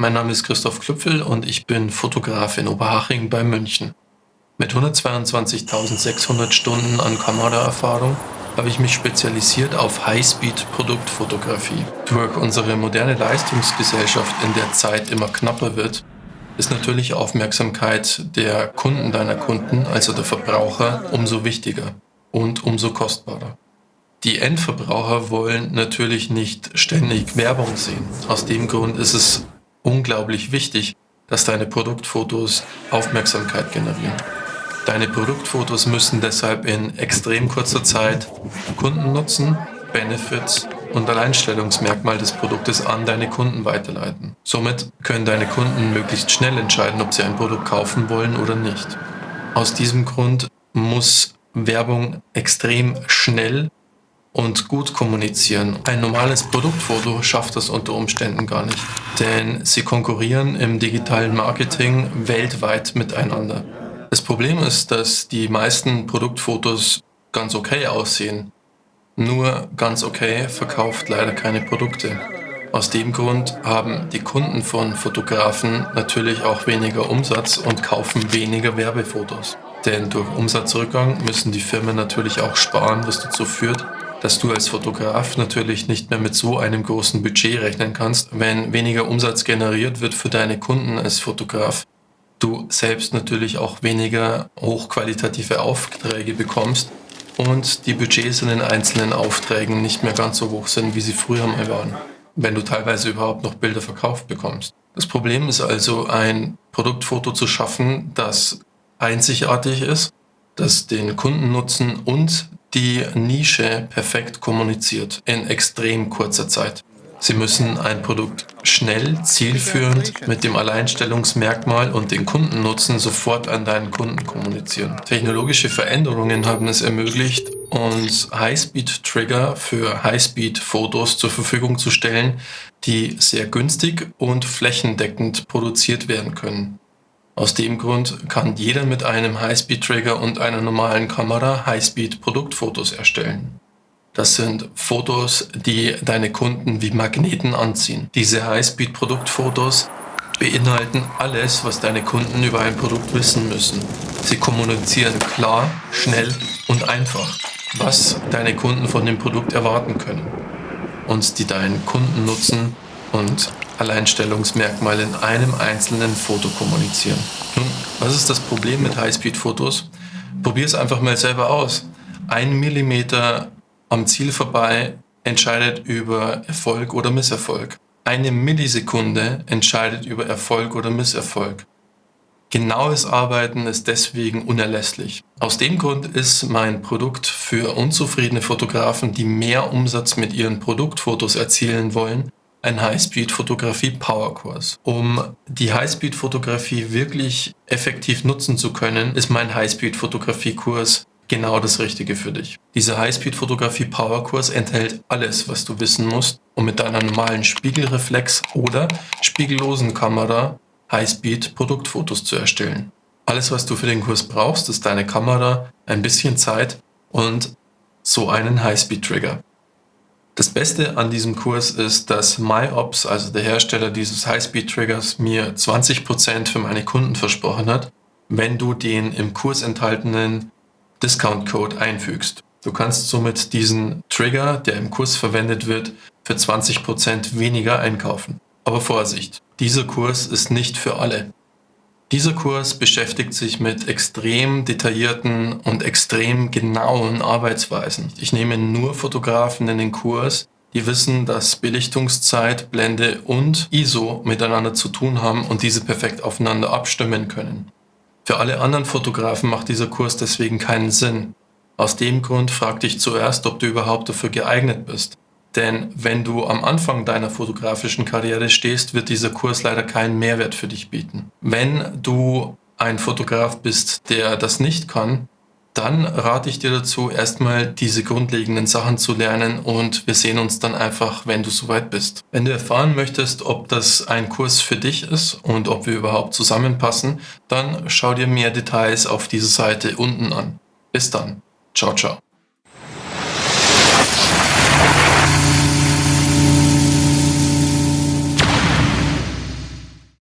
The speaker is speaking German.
mein Name ist Christoph Klüpfel und ich bin Fotograf in Oberhaching bei München. Mit 122.600 Stunden an Kameraerfahrung habe ich mich spezialisiert auf Highspeed-Produktfotografie. Durch unsere moderne Leistungsgesellschaft, in der Zeit immer knapper wird, ist natürlich Aufmerksamkeit der Kunden deiner Kunden, also der Verbraucher, umso wichtiger und umso kostbarer. Die Endverbraucher wollen natürlich nicht ständig Werbung sehen. Aus dem Grund ist es unglaublich wichtig, dass deine Produktfotos Aufmerksamkeit generieren. Deine Produktfotos müssen deshalb in extrem kurzer Zeit Kundennutzen, Benefits und Alleinstellungsmerkmal des Produktes an deine Kunden weiterleiten. Somit können deine Kunden möglichst schnell entscheiden, ob sie ein Produkt kaufen wollen oder nicht. Aus diesem Grund muss Werbung extrem schnell und gut kommunizieren. Ein normales Produktfoto schafft das unter Umständen gar nicht, denn sie konkurrieren im digitalen Marketing weltweit miteinander. Das Problem ist, dass die meisten Produktfotos ganz okay aussehen. Nur ganz okay verkauft leider keine Produkte. Aus dem Grund haben die Kunden von Fotografen natürlich auch weniger Umsatz und kaufen weniger Werbefotos. Denn durch Umsatzrückgang müssen die Firmen natürlich auch sparen, was dazu führt, dass du als Fotograf natürlich nicht mehr mit so einem großen Budget rechnen kannst, wenn weniger Umsatz generiert wird für deine Kunden als Fotograf. Du selbst natürlich auch weniger hochqualitative Aufträge bekommst und die Budgets in den einzelnen Aufträgen nicht mehr ganz so hoch sind, wie sie früher mal waren, wenn du teilweise überhaupt noch Bilder verkauft bekommst. Das Problem ist also, ein Produktfoto zu schaffen, das einzigartig ist, das den Kundennutzen und die Nische perfekt kommuniziert in extrem kurzer Zeit. Sie müssen ein Produkt schnell, zielführend mit dem Alleinstellungsmerkmal und den Kundennutzen sofort an deinen Kunden kommunizieren. Technologische Veränderungen haben es ermöglicht, uns Highspeed-Trigger für Highspeed-Fotos zur Verfügung zu stellen, die sehr günstig und flächendeckend produziert werden können. Aus dem Grund kann jeder mit einem Highspeed-Trigger und einer normalen Kamera Highspeed-Produktfotos erstellen. Das sind Fotos, die deine Kunden wie Magneten anziehen. Diese Highspeed-Produktfotos beinhalten alles, was deine Kunden über ein Produkt wissen müssen. Sie kommunizieren klar, schnell und einfach, was deine Kunden von dem Produkt erwarten können und die deinen Kunden nutzen und Alleinstellungsmerkmal in einem einzelnen Foto kommunizieren. Nun, was ist das Problem mit Highspeed-Fotos? Probier es einfach mal selber aus. Ein Millimeter am Ziel vorbei entscheidet über Erfolg oder Misserfolg. Eine Millisekunde entscheidet über Erfolg oder Misserfolg. Genaues Arbeiten ist deswegen unerlässlich. Aus dem Grund ist mein Produkt für unzufriedene Fotografen, die mehr Umsatz mit ihren Produktfotos erzielen wollen, ein Highspeed-Fotografie-Powerkurs. Um die Highspeed-Fotografie wirklich effektiv nutzen zu können, ist mein Highspeed-Fotografie-Kurs genau das Richtige für dich. Dieser Highspeed-Fotografie-Powerkurs enthält alles, was du wissen musst, um mit deiner normalen Spiegelreflex oder spiegellosen Kamera Highspeed-Produktfotos zu erstellen. Alles, was du für den Kurs brauchst, ist deine Kamera, ein bisschen Zeit und so einen Highspeed-Trigger. Das Beste an diesem Kurs ist, dass MyOps, also der Hersteller dieses Highspeed-Triggers, mir 20% für meine Kunden versprochen hat, wenn du den im Kurs enthaltenen Discount-Code einfügst. Du kannst somit diesen Trigger, der im Kurs verwendet wird, für 20% weniger einkaufen. Aber Vorsicht, dieser Kurs ist nicht für alle. Dieser Kurs beschäftigt sich mit extrem detaillierten und extrem genauen Arbeitsweisen. Ich nehme nur Fotografen in den Kurs, die wissen, dass Belichtungszeit, Blende und ISO miteinander zu tun haben und diese perfekt aufeinander abstimmen können. Für alle anderen Fotografen macht dieser Kurs deswegen keinen Sinn. Aus dem Grund frag dich zuerst, ob du überhaupt dafür geeignet bist. Denn wenn du am Anfang deiner fotografischen Karriere stehst, wird dieser Kurs leider keinen Mehrwert für dich bieten. Wenn du ein Fotograf bist, der das nicht kann, dann rate ich dir dazu, erstmal diese grundlegenden Sachen zu lernen und wir sehen uns dann einfach, wenn du soweit bist. Wenn du erfahren möchtest, ob das ein Kurs für dich ist und ob wir überhaupt zusammenpassen, dann schau dir mehr Details auf dieser Seite unten an. Bis dann. Ciao, ciao.